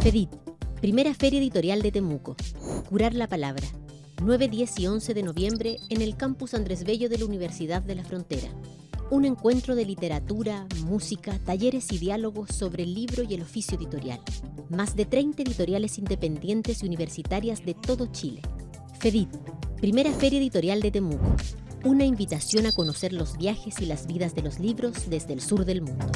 FEDIT, primera feria editorial de Temuco. Curar la palabra. 9, 10 y 11 de noviembre en el campus Andrés Bello de la Universidad de la Frontera. Un encuentro de literatura, música, talleres y diálogos sobre el libro y el oficio editorial. Más de 30 editoriales independientes y universitarias de todo Chile. FEDIT, primera feria editorial de Temuco. Una invitación a conocer los viajes y las vidas de los libros desde el sur del mundo.